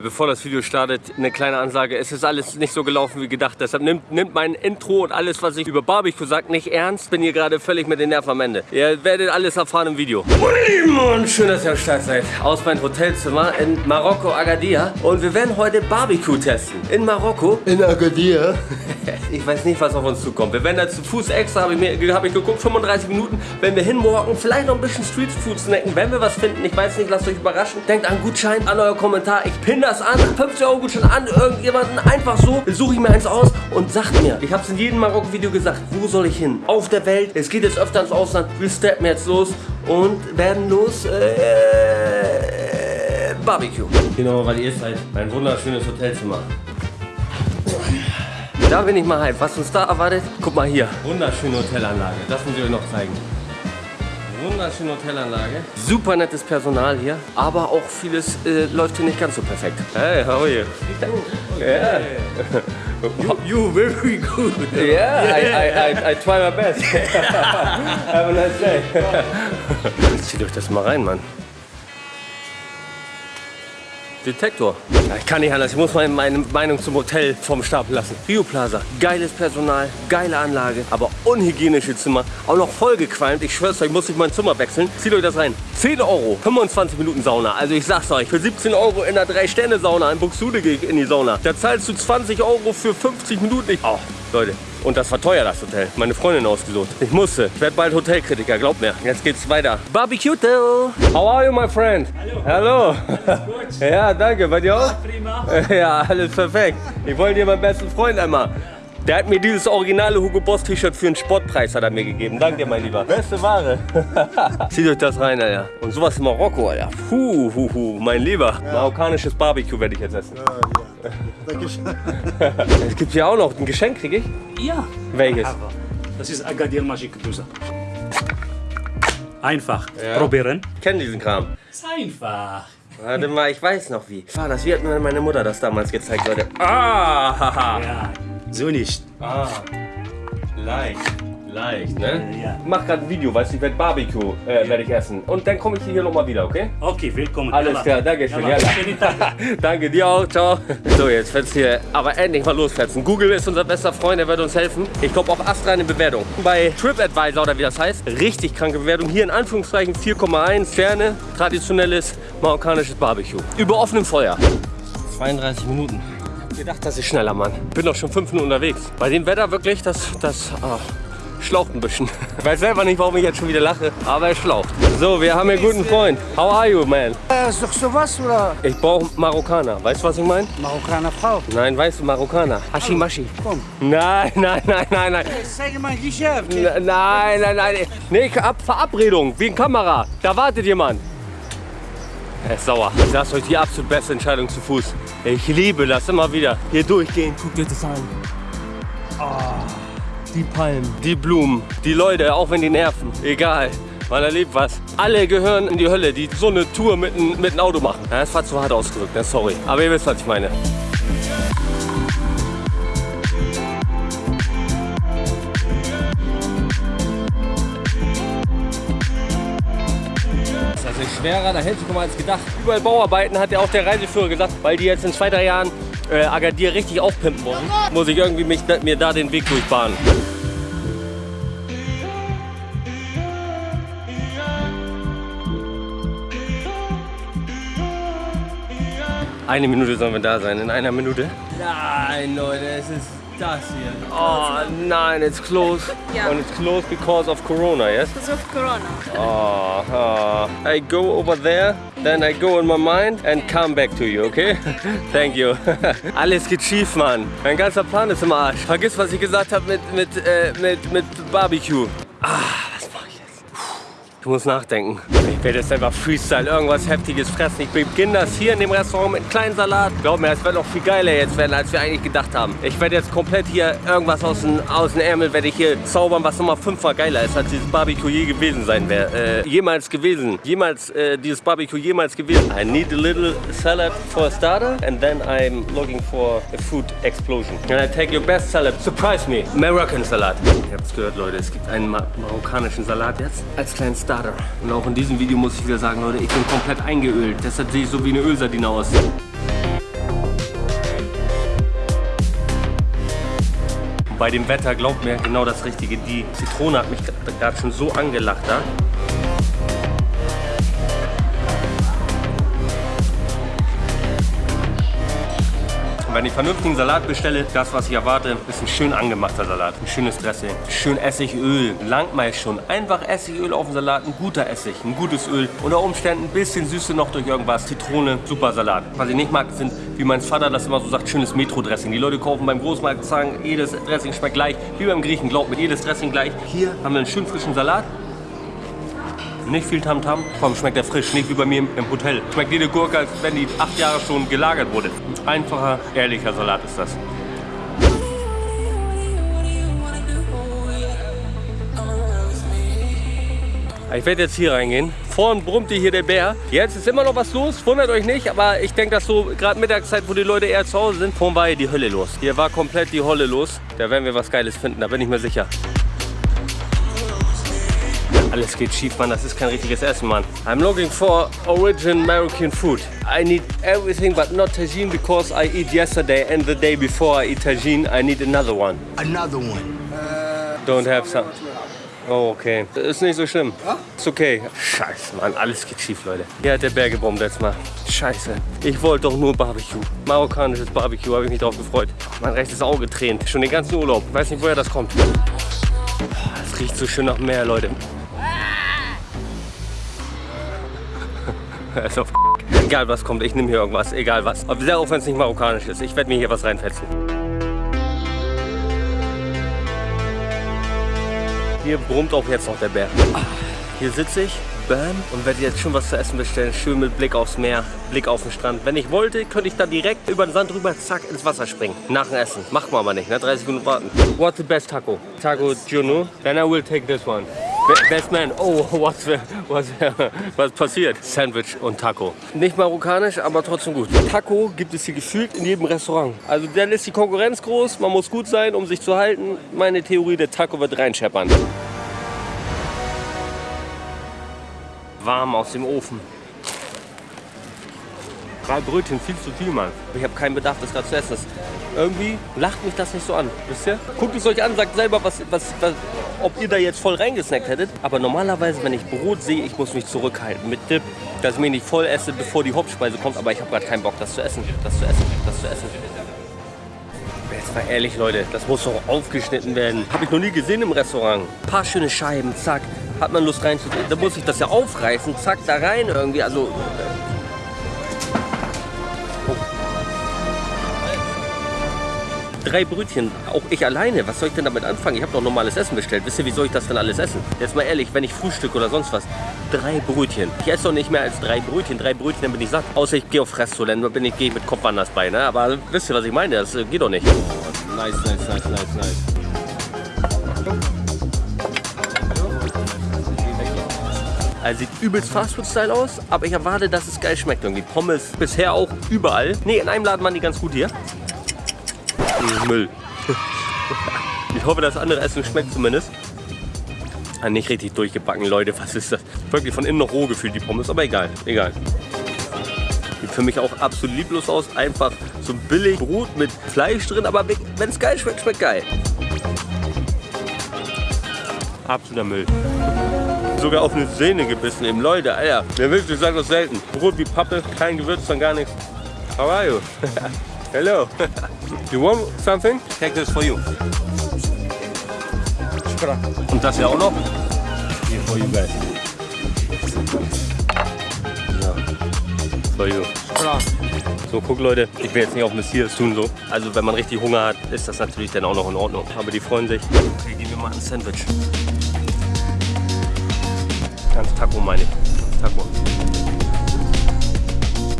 Bevor das Video startet, eine kleine Ansage. Es ist alles nicht so gelaufen wie gedacht. Deshalb nimmt, nimmt mein Intro und alles, was ich über Barbecue sage, nicht ernst. Bin hier gerade völlig mit den Nerven am Ende. Ihr werdet alles erfahren im Video. Und schön, dass ihr am Start seid. Aus meinem Hotelzimmer in Marokko, Agadir. Und wir werden heute Barbecue testen. In Marokko. In Agadir. Ich weiß nicht, was auf uns zukommt. Wir werden da zu Fuß extra, habe ich, hab ich geguckt, 35 Minuten. Wenn wir hinwalken, vielleicht noch ein bisschen Streetfood snacken, wenn wir was finden. Ich weiß nicht, lasst euch überraschen. Denkt an Gutschein, an euer Kommentar. Ich pinne das an. 50 Euro Gutschein an irgendjemanden. Einfach so. Suche ich mir eins aus und sagt mir. Ich habe es in jedem Marokko-Video gesagt. Wo soll ich hin? Auf der Welt. Es geht jetzt öfter ins Ausland. Wir steppen jetzt los und werden los. Äh, Barbecue. Genau, weil ihr seid. Ein wunderschönes Hotelzimmer. Da bin ich mal hype. Was uns da erwartet? Guck mal hier. Wunderschöne Hotelanlage. Das muss ich euch noch zeigen. Wunderschöne Hotelanlage. Super nettes Personal hier. Aber auch vieles äh, läuft hier nicht ganz so perfekt. Hey, how are you? Yeah. You very good. Yeah, I, I, I, I try my best. Have a nice day. Jetzt zieht euch das mal rein, Mann. Detektor. Ich kann nicht anders, ich muss meine, Meinung zum Hotel vom Stapel lassen. Rio Plaza, geiles Personal, geile Anlage, aber unhygienische Zimmer, auch noch vollgequalmt. Ich schwör's euch, muss ich mein Zimmer wechseln. Zieht euch das rein. 10 Euro, 25 Minuten Sauna. Also ich sag's euch, für 17 Euro in der 3-Sterne-Sauna in Buxtehude gehe ich in die Sauna. Da zahlst du 20 Euro für 50 Minuten. Ich, oh, Leute, und das war teuer, das Hotel. Meine Freundin ausgesucht. Ich musste. Ich werde bald Hotelkritiker, glaubt mir. Jetzt geht's weiter. Barbecue. How are you, my friend? Hallo. Hallo. ja, danke. Bei dir auch? Prima. Ja, alles perfekt. Ich wollte dir meinen besten Freund einmal. Der hat mir dieses originale Hugo Boss T-Shirt für einen Sportpreis hat er mir gegeben. Danke dir, mein Lieber. Beste Ware. Zieht euch das rein, Alter. Und sowas in Marokko, Alter. Puh, hu, hu. mein Lieber. Marokkanisches Barbecue werde ich jetzt essen. Ja, Dankeschön. Es gibt hier auch noch ein Geschenk, kriege ich? Ja. Welches? Aber das ist Agadir Magic Dusser. Einfach. Ja. Probieren. Ich kenne diesen Kram. Ist einfach. Warte mal, ich weiß noch wie. War das? Wie hat mir meine Mutter das damals gezeigt, Leute? Ah, haha. Ja. So nicht. Ah, leicht. Leicht, ne? Ja. Ich mach gerade ein Video, weißt du, ich werde Barbecue äh, werde ich essen. Und dann komme ich hier nochmal wieder, okay? Okay, willkommen. Alles klar, danke schön. Schönen Tag. danke dir auch, ciao. So, jetzt wird's hier aber endlich mal losfetzen. Google ist unser bester Freund, er wird uns helfen. Ich glaube auch astreine Bewertung. Bei TripAdvisor oder wie das heißt, richtig kranke Bewertung. Hier in Anführungszeichen 4,1 Sterne, traditionelles marokkanisches Barbecue. Über offenem Feuer. 32 Minuten. Ich gedacht, das ist schneller, Mann. Bin doch schon fünf Minuten unterwegs. Bei dem Wetter wirklich, das, das ah, schlaucht ein bisschen. Ich weiß selber nicht, warum ich jetzt schon wieder lache, aber es schlaucht. So, wir haben hier einen guten Freund. How are you, man? Äh, Ist doch sowas oder Ich brauche Marokkaner. Weißt du, was ich meine? Marokkaner Frau? Nein, weißt du, Marokkaner. Hashimashi. Komm. Nein, nein, nein, nein, nein. Zeig mal Geschäft. N- Nein, nein, nein. Nee, Ab Verabredung, wegen Kamera. Da wartet jemand. Er ist sauer. Ich sag's euch, die absolut beste Entscheidung zu Fuß. Ich liebe das immer wieder. Hier durchgehen. Guckt euch das an. Ah, die Palmen, die Blumen, die Leute, auch wenn die nerven. Egal. Man erlebt was. Alle gehören in die Hölle, die so eine Tour mit, ein- mit einem Auto machen. Ja, das war zu hart ausgedrückt, ne? sorry. Aber ihr wisst, was ich meine. Ist schwerer, da hält sich mal als gedacht. Überall Bauarbeiten hat ja auch der Reiseführer gesagt, weil die jetzt in zwei, drei Jahren äh, Agadir richtig aufpimpen wollen, muss ich irgendwie mich, mir da den Weg durchbahnen. Eine Minute sollen wir da sein, in einer Minute. Nein, Leute, es ist das hier. Oh nein, it's closed. Ja. And it's closed because of Corona, yes? Because of Corona. Oh, oh. I go over there, then I go in my mind and come back to you, okay? Thank you. Alles geht schief, Mann. Mein ganzer Plan ist im Arsch. Vergiss, was ich gesagt habe mit, mit, äh, mit, mit Barbecue. Ah, was mache ich jetzt? Ich muss nachdenken. Ich werde jetzt einfach Freestyle irgendwas Heftiges fressen. Ich beginne das hier in dem Restaurant mit einem kleinen Salat. Glaub mir, es wird noch viel geiler jetzt werden, als wir eigentlich gedacht haben. Ich werde jetzt komplett hier irgendwas aus dem, aus dem Ärmel werde ich hier zaubern, was nochmal fünfmal geiler ist, als dieses Barbecue je gewesen sein wäre. Äh, jemals gewesen. Jemals, äh, dieses Barbecue jemals gewesen. I need a little salad for a starter and then I'm looking for a food explosion. And I take your best salad. Surprise me. Moroccan Salat. Ihr habt es gehört, Leute. Es gibt einen ma marokkanischen Salat jetzt als kleinen Starter. Jahre. Und auch in diesem Video muss ich wieder sagen, Leute, ich bin komplett eingeölt. Deshalb sehe ich so wie eine Ölsardine aus. bei dem Wetter, glaubt mir, genau das Richtige. Die Zitrone hat mich gerade schon so angelacht. Ja? Wenn ich vernünftigen Salat bestelle, das, was ich erwarte, ist ein schön angemachter Salat. Ein schönes Dressing, schön Essigöl, langt meist schon. Einfach Essigöl auf dem Salat, ein guter Essig, ein gutes Öl. Unter Umständen ein bisschen Süße noch durch irgendwas, Zitrone, super Salat. Was ich nicht mag, sind, wie mein Vater das immer so sagt, schönes Metro-Dressing. Die Leute kaufen beim Großmarkt, sagen, jedes Dressing schmeckt gleich. Wie beim Griechen, glaubt mir, jedes Dressing gleich. Hier haben wir einen schön frischen Salat. Nicht viel Tamtam, komm, schmeckt er frisch, nicht wie bei mir im Hotel. Schmeckt jede Gurke, als wenn die acht Jahre schon gelagert wurde. Einfacher, ehrlicher Salat ist das. Ich werde jetzt hier reingehen. Vorhin brummte hier der Bär. Jetzt ist immer noch was los, wundert euch nicht. Aber ich denke, dass so gerade Mittagszeit, wo die Leute eher zu Hause sind, vorhin war hier die Hölle los. Hier war komplett die Holle los. Da werden wir was Geiles finden, da bin ich mir sicher. Alles geht schief, Mann. Das ist kein richtiges Essen, Mann. I'm looking for origin American food. I need everything but not tagine because I eat yesterday and the day before I eat tagine, I need another one. Another one. Don't have some. Oh, okay. Ist nicht so schlimm. Ist okay. Scheiße, Mann. Alles geht schief, Leute. Hier hat der Bär gebombt jetzt mal. Scheiße. Ich wollte doch nur Barbecue. Marokkanisches Barbecue. Habe ich mich drauf gefreut. Mein rechtes Auge tränt. Schon den ganzen Urlaub. Weiß nicht, woher das kommt. Es riecht so schön nach Meer, Leute. Auf Egal was kommt, ich nehme hier irgendwas, egal was. Sehr auch wenn es nicht marokkanisch ist. Ich werde mir hier was reinfetzen. Hier brummt auch jetzt noch der Bär. Hier sitze ich, bam, und werde jetzt schon was zu essen bestellen. Schön mit Blick aufs Meer, Blick auf den Strand. Wenn ich wollte, könnte ich da direkt über den Sand rüber, zack, ins Wasser springen. Nach dem Essen. Macht man aber nicht, ne? 30 Minuten warten. What's the best taco? Taco Juno? Then I will take this one. Be- Best man, oh, was, was, was passiert? Sandwich und Taco. Nicht marokkanisch, aber trotzdem gut. Taco gibt es hier gefühlt in jedem Restaurant. Also dann ist die Konkurrenz groß, man muss gut sein, um sich zu halten. Meine Theorie, der Taco wird reinscheppern. Warm aus dem Ofen. Drei Brötchen, viel zu viel, Mann. Ich habe keinen Bedarf, das gerade zu essen. Irgendwie lacht mich das nicht so an, wisst ihr? Guckt es euch an, sagt selber, was, was, was, ob ihr da jetzt voll reingesnackt hättet. Aber normalerweise, wenn ich Brot sehe, ich muss mich zurückhalten mit Dip, dass ich mir nicht voll esse, bevor die Hauptspeise kommt. Aber ich habe gerade keinen Bock, das zu essen, das zu essen, das zu essen. Jetzt mal ehrlich, Leute, das muss doch aufgeschnitten werden. Habe ich noch nie gesehen im Restaurant. Ein paar schöne Scheiben, zack. Hat man Lust reinzugehen. Da muss ich das ja aufreißen, zack, da rein irgendwie. Also drei Brötchen, auch ich alleine. Was soll ich denn damit anfangen? Ich habe doch normales Essen bestellt. Wisst ihr, wie soll ich das denn alles essen? Jetzt mal ehrlich, wenn ich Frühstück oder sonst was, drei Brötchen. Ich esse doch nicht mehr als drei Brötchen. Drei Brötchen, dann bin ich satt. Außer ich gehe auf Fresstoilette, dann bin ich, gehe ich mit Kopf anders bei. Ne? Aber wisst ihr, was ich meine? Das äh, geht doch nicht. nice, nice, nice, nice, nice. Also sieht übelst Fastfood-Style aus, aber ich erwarte, dass es geil schmeckt irgendwie. Pommes bisher auch überall. Ne, in einem Laden waren die ganz gut hier. Müll. Ich hoffe, das andere Essen schmeckt zumindest. Ah, nicht richtig durchgebacken, Leute. Was ist das? Wirklich von innen noch roh gefühlt, die Pommes. Aber egal, egal. Sieht für mich auch absolut lieblos aus. Einfach so billig Brot mit Fleisch drin. Aber wenn es geil schmeckt, schmeckt geil. Absoluter Müll. Sogar auf eine Sehne gebissen eben. Leute, Alter. Wer will, ich sage das selten. Brot wie Pappe, kein Gewürz, dann gar nichts. How are you? Hello. you want something? Take this for you. Und das ja auch noch? Here for you guys. Ja. For you. So, guck Leute, ich will jetzt nicht auf Messias tun so. Also wenn man richtig Hunger hat, ist das natürlich dann auch noch in Ordnung. Aber die freuen sich. Okay, geben wir mal ein Sandwich. Ganz Taco meine ich. Ganz Taco.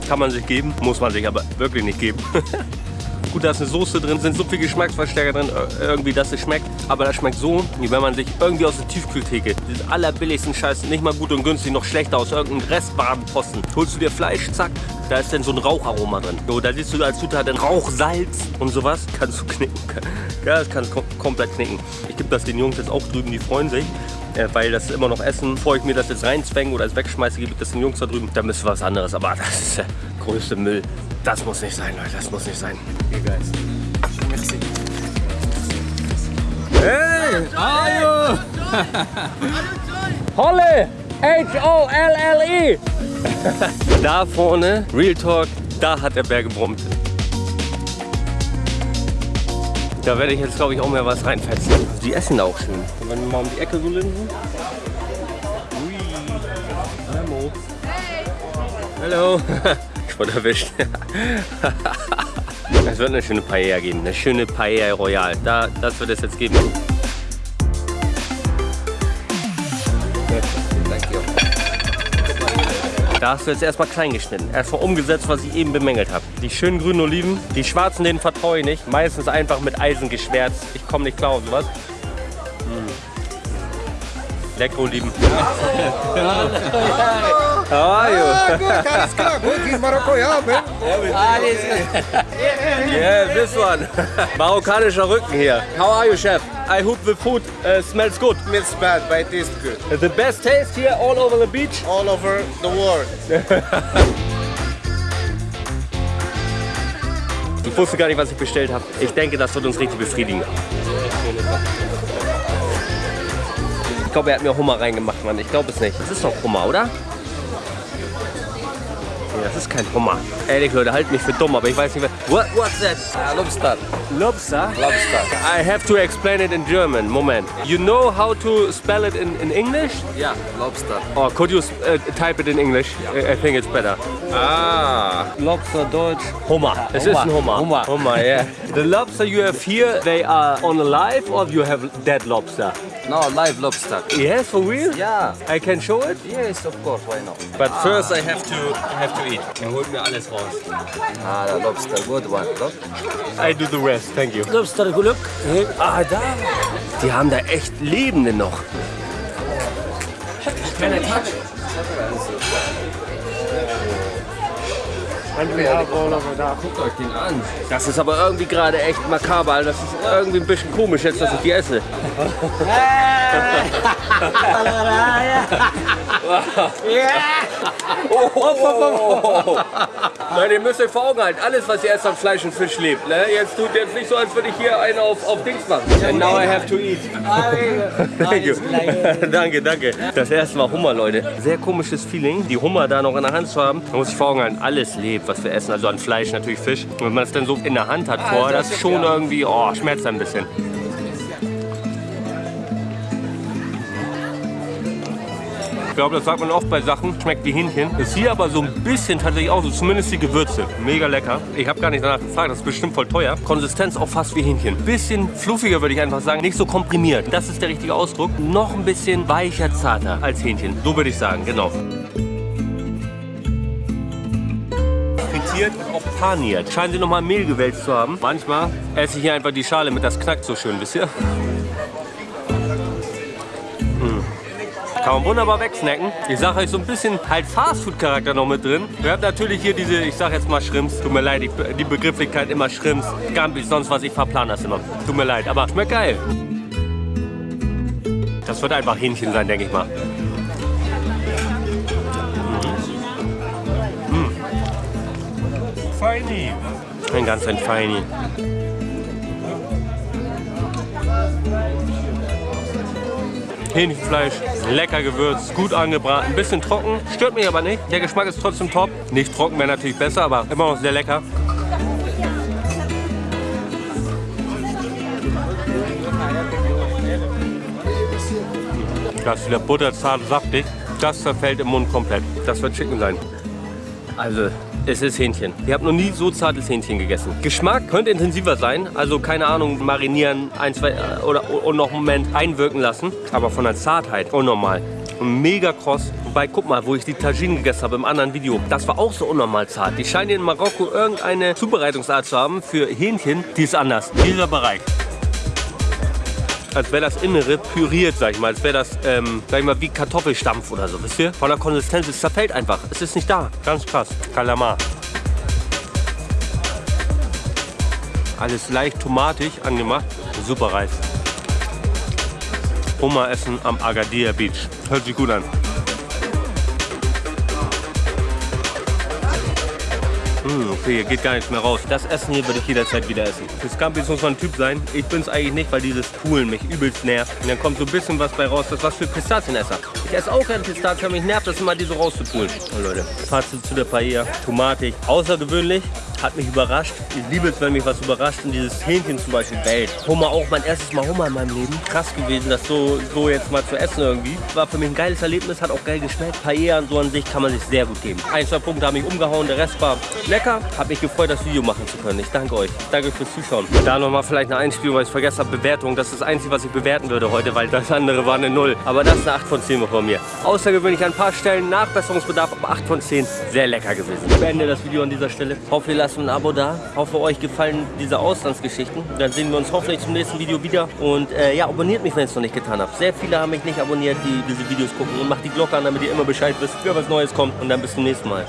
Kann man sich geben, muss man sich aber wirklich nicht geben. Gut, da ist eine Soße drin, sind so viele Geschmacksverstärker drin, äh, irgendwie, dass es schmeckt. Aber das schmeckt so, wie wenn man sich irgendwie aus der Tiefkühltheke, diesen allerbilligsten Scheiß, nicht mal gut und günstig, noch schlechter aus irgendeinem Restbadenposten. Holst du dir Fleisch, zack, da ist dann so ein Raucharoma drin. So, da siehst du als Zutat dann Rauchsalz und sowas. Kannst du knicken. Ja, das kannst du kom komplett knicken. Ich gebe das den Jungs jetzt auch drüben, die freuen sich. Äh, weil das immer noch essen. Bevor ich mir das jetzt reinzwänge oder es wegschmeiße, gebe ich das den Jungs da drüben. Da müsste was anderes. Aber das ist der größte Müll. Das muss nicht sein, Leute. Das muss nicht sein. Hey guys. Merci. Hey! Ayo! Holle! H-O-L-L-E! E. da vorne, Real Talk, da hat der Bär gebrummt. Da werde ich jetzt, glaube ich, auch mehr was reinfetzen. Die essen auch schön. Wenn wir mal um die Ecke so linsen. Ui. Hallo. Hallo. Ich wurde erwischt. Es wird eine schöne Paella geben. Eine schöne Paella Royal. Da, das wird es jetzt geben. Da hast du jetzt erstmal klein geschnitten. Erstmal umgesetzt, was ich eben bemängelt habe. Die schönen grünen Oliven, die schwarzen, denen vertraue ich nicht. Meistens einfach mit Eisen geschwärzt. Ich komme nicht klar auf sowas. Mm. Leckere Oliven. How are you? Alles klar, gut, in Marokko, ja, man. Yeah, this one. Marokkanischer Rücken hier. How are you, chef? I hope the food uh, smells good. Smells bad, but it is good. The best taste here all over the beach. All over the world. Ich wusste gar nicht, was ich bestellt habe. Ich denke, das wird uns richtig befriedigen. Ich glaube, er hat mir Hummer reingemacht, Mann. Ich glaube es nicht. Das ist doch Hummer, oder? Nee, das ist kein Hummer. Ehrlich, Leute, halt mich für dumm, aber ich weiß nicht, was... What, what's that? Lobster. Lobster? Lobster. I have to explain it in German. Moment. You know how to spell it in, in English? Yeah, Lobster. Or could you uh, type it in English? I I think it's better. Ah. Lobster Deutsch. Hummer. Es ist ein Hummer. Hummer. Hummer, yeah. The lobster you have here, they are on alive or you have dead lobster? No, live lobster. Yes, for real? Ja. I can show it? Yes, of course, why not? But first I have to have to eat. Er holt mir alles raus. Ah, the lobster, good one. Look. I do the rest, thank you. Lobster, Glück. Ah, da. Die haben da echt Lebende noch. Keine Touch. Guckt euch den an. Das ist aber irgendwie gerade echt makaber. Das ist irgendwie ein bisschen komisch jetzt, dass ich die esse. Leute, ihr müsst euch vor Augen halten, alles was ihr esst an Fleisch und Fisch lebt. Ne? Jetzt tut jetzt nicht so, als würde ich hier einen auf, auf Dings machen. And now I have to eat. Thank you. danke, danke. Das erste war Hummer, Leute. Sehr komisches Feeling, die Hummer da noch in der Hand zu haben. Man muss sich vor Augen halten, alles lebt, was wir essen. Also an Fleisch, natürlich Fisch. Und wenn man es dann so in der Hand hat vorher, das schon irgendwie, oh, schmerzt ein bisschen. Glaube, das sagt man oft bei Sachen, schmeckt wie Hähnchen. Ist hier aber so ein bisschen tatsächlich auch so, zumindest die Gewürze. Mega lecker. Ich habe gar nicht danach gefragt, das ist bestimmt voll teuer. Konsistenz auch fast wie Hähnchen. Bisschen fluffiger würde ich einfach sagen, nicht so komprimiert. Das ist der richtige Ausdruck. Noch ein bisschen weicher, zarter als Hähnchen. So würde ich sagen, genau. frittiert und auch paniert. Scheinen sie nochmal Mehl gewälzt zu haben. Manchmal esse ich hier einfach die Schale mit, das knackt so schön, wisst ihr? Kann man wunderbar wegsnacken. Ich sage euch so ein bisschen halt Fastfood-Charakter noch mit drin. Wir haben natürlich hier diese, ich sage jetzt mal Shrimps. Tut mir leid, die, die Begrifflichkeit immer Shrimps, Gambis, sonst was. Ich verplan das immer. Tut mir leid, aber schmeckt geil. Das wird einfach Hähnchen sein, denke ich mal. Feini. Ein ganz ein Feini. Hähnchenfleisch, lecker gewürzt, gut angebraten, ein bisschen trocken, stört mich aber nicht. Der Geschmack ist trotzdem top. Nicht trocken wäre natürlich besser, aber immer noch sehr lecker. Das ist wieder butterzart, saftig. Das zerfällt im Mund komplett. Das wird Chicken sein. Also, es ist Hähnchen. Ich habe noch nie so zartes Hähnchen gegessen. Geschmack könnte intensiver sein. Also, keine Ahnung, marinieren, ein, zwei äh, oder und noch einen Moment einwirken lassen. Aber von der Zartheit unnormal. Mega kross. Wobei, guck mal, wo ich die Tagine gegessen habe im anderen Video. Das war auch so unnormal zart. Die scheinen in Marokko irgendeine Zubereitungsart zu haben für Hähnchen. Die ist anders. Dieser Bereich als wäre das Innere püriert, sag ich mal. Als wäre das, ähm, sag ich mal, wie Kartoffelstampf oder so, wisst ihr? Von der Konsistenz, es zerfällt einfach. Es ist nicht da. Ganz krass. Kalamar. Alles leicht tomatig angemacht. Super Reis. Hummer essen am Agadir Beach. Hört sich gut an. Hm, okay, hier geht gar nichts mehr raus. Das Essen hier würde ich jederzeit wieder essen. Für Scampis muss man ein Typ sein. Ich bin es eigentlich nicht, weil dieses Poolen mich übelst nervt. Und dann kommt so ein bisschen was bei raus. Das ist was für Pistazienesser. Ich esse auch gerne Pistazien, mich nervt das immer, die so rauszupulen. Oh, Leute, Fazit zu der Paella. Tomatig. Außergewöhnlich. Hat mich überrascht. Ich liebe es, wenn mich was überrascht. Und dieses Hähnchen zum Beispiel bellt. Hummer auch mein erstes Mal Hummer in meinem Leben. Krass gewesen, das so, so jetzt mal zu essen irgendwie. War für mich ein geiles Erlebnis, hat auch geil geschmeckt. Paella und so an sich kann man sich sehr gut geben. Ein, zwei Punkte haben mich umgehauen, der Rest war lecker. Hat mich gefreut, das Video machen zu können. Ich danke euch. Danke fürs Zuschauen. Da nochmal vielleicht eine Einspielung, weil ich vergessen habe, Bewertung. Das ist das Einzige, was ich bewerten würde heute, weil das andere war eine Null. Aber das ist eine 8 von 10 von mir. Außergewöhnlich an ein paar Stellen Nachbesserungsbedarf, aber 8 von 10. Sehr lecker gewesen. Ich beende das Video an dieser Stelle. Hoffe, ihr lasst ein Abo da. Hoffe, euch gefallen diese Auslandsgeschichten. Dann sehen wir uns hoffentlich zum nächsten Video wieder. Und äh, ja, abonniert mich, wenn ihr es noch nicht getan habt. Sehr viele haben mich nicht abonniert, die diese Videos gucken. Und macht die Glocke an, damit ihr immer Bescheid wisst, wenn was Neues kommt. Und dann bis zum nächsten Mal.